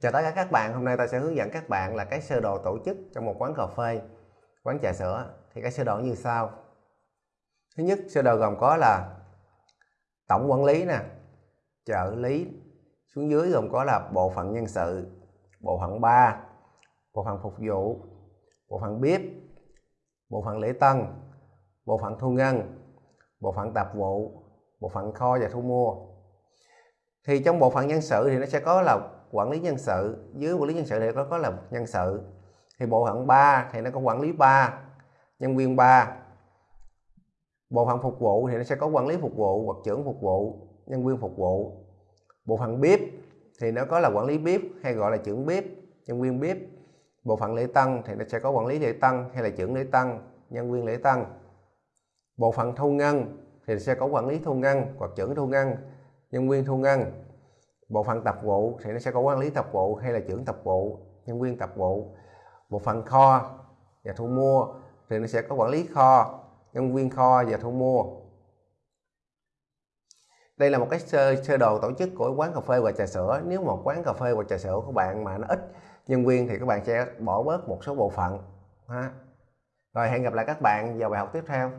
Chào tất cả các bạn, hôm nay ta sẽ hướng dẫn các bạn là cái sơ đồ tổ chức trong một quán cà phê, quán trà sữa. Thì cái sơ đồ như sau. Thứ nhất, sơ đồ gồm có là tổng quản lý nè, trợ lý, xuống dưới gồm có là bộ phận nhân sự, bộ phận ba bộ phận phục vụ, bộ phận bếp, bộ phận lễ tân, bộ phận thu ngân, bộ phận tạp vụ, bộ phận kho và thu mua. Thì trong bộ phận nhân sự thì nó sẽ có là quản lý nhân sự. Dưới quản lý nhân sự thì nó có là nhân sự. Thì bộ phận 3 thì nó có quản lý 3 nhân viên 3 bộ phận phục vụ thì nó sẽ có quản lý phục vụ, hoặc trưởng phục vụ, nhân viên phục vụ. Bộ phận bếp thì nó có là quản lý bếp, hay gọi là trưởng bếp, nhân viên bếp. Bộ phận lễ tân thì nó sẽ có quản lý lễ tân, hay là trưởng lễ tân, nhân viên lễ tân. Bộ phận thu ngân thì sẽ có quản lý thu ngân, hoặc trưởng thu ngân nhân viên thu ngân. Bộ phận tập vụ thì nó sẽ có quản lý tập vụ hay là trưởng tập vụ nhân viên tập vụ. Bộ phận kho và thu mua thì nó sẽ có quản lý kho nhân viên kho và thu mua. Đây là một cái sơ, sơ đồ tổ chức của quán cà phê và trà sữa. Nếu một quán cà phê và trà sữa của bạn mà nó ít nhân viên thì các bạn sẽ bỏ bớt một số bộ phận ha. Rồi hẹn gặp lại các bạn vào bài học tiếp theo.